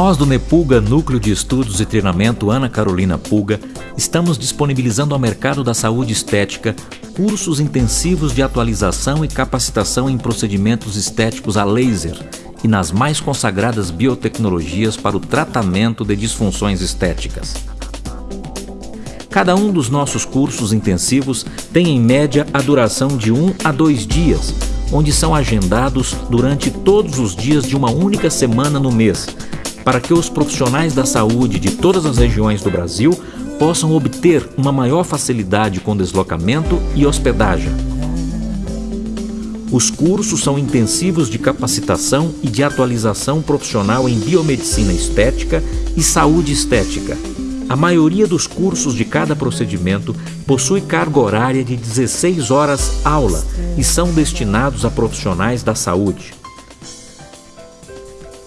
Nós do Nepulga, Núcleo de Estudos e Treinamento Ana Carolina Pulga, estamos disponibilizando ao mercado da saúde estética cursos intensivos de atualização e capacitação em procedimentos estéticos a laser e nas mais consagradas biotecnologias para o tratamento de disfunções estéticas. Cada um dos nossos cursos intensivos tem em média a duração de um a dois dias, onde são agendados durante todos os dias de uma única semana no mês, para que os profissionais da saúde de todas as regiões do Brasil possam obter uma maior facilidade com deslocamento e hospedagem. Os cursos são intensivos de capacitação e de atualização profissional em biomedicina estética e saúde estética. A maioria dos cursos de cada procedimento possui carga horária de 16 horas aula e são destinados a profissionais da saúde.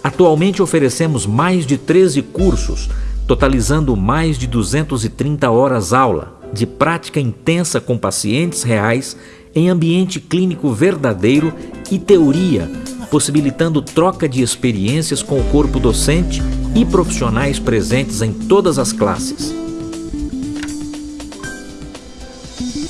Atualmente oferecemos mais de 13 cursos, totalizando mais de 230 horas aula, de prática intensa com pacientes reais, em ambiente clínico verdadeiro e teoria, possibilitando troca de experiências com o corpo docente e profissionais presentes em todas as classes.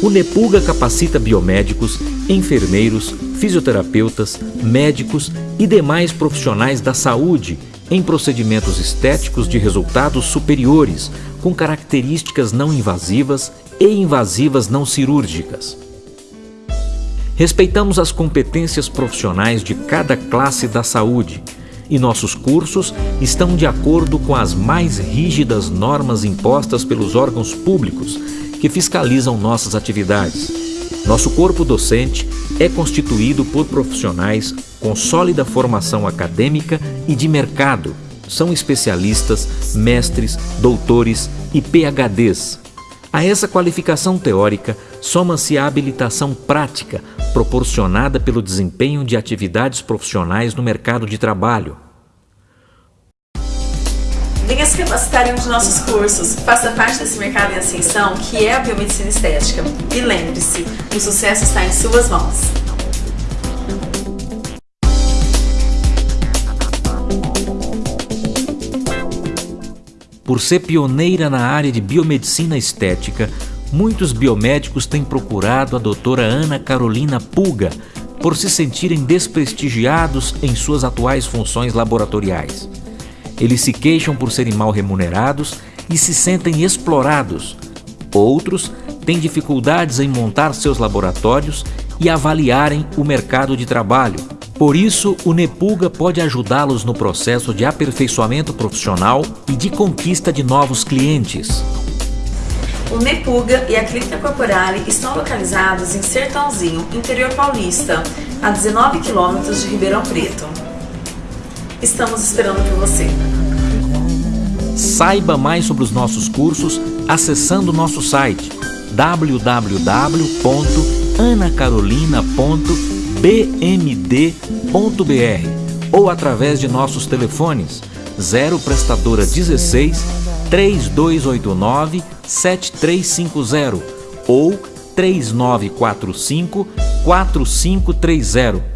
O Nepulga capacita biomédicos, enfermeiros, fisioterapeutas, médicos e demais profissionais da saúde em procedimentos estéticos de resultados superiores, com características não invasivas e invasivas não cirúrgicas. Respeitamos as competências profissionais de cada classe da saúde e nossos cursos estão de acordo com as mais rígidas normas impostas pelos órgãos públicos que fiscalizam nossas atividades. Nosso corpo docente é constituído por profissionais com sólida formação acadêmica e de mercado. São especialistas, mestres, doutores e PhDs. A essa qualificação teórica soma-se a habilitação prática proporcionada pelo desempenho de atividades profissionais no mercado de trabalho. Venha se capacitar em um de nossos cursos, faça parte desse mercado em ascensão que é a biomedicina estética. E lembre-se, o sucesso está em suas mãos. Por ser pioneira na área de biomedicina estética, muitos biomédicos têm procurado a doutora Ana Carolina Pulga por se sentirem desprestigiados em suas atuais funções laboratoriais. Eles se queixam por serem mal remunerados e se sentem explorados. Outros têm dificuldades em montar seus laboratórios e avaliarem o mercado de trabalho. Por isso, o Nepulga pode ajudá-los no processo de aperfeiçoamento profissional e de conquista de novos clientes. O Nepulga e a Clínica Corporale estão localizados em Sertãozinho, interior paulista, a 19 quilômetros de Ribeirão Preto. Estamos esperando por você. Saiba mais sobre os nossos cursos acessando nosso site www.anacarolina.bmd.br ou através de nossos telefones 0 prestadora 16 3289 7350 ou 3945 4530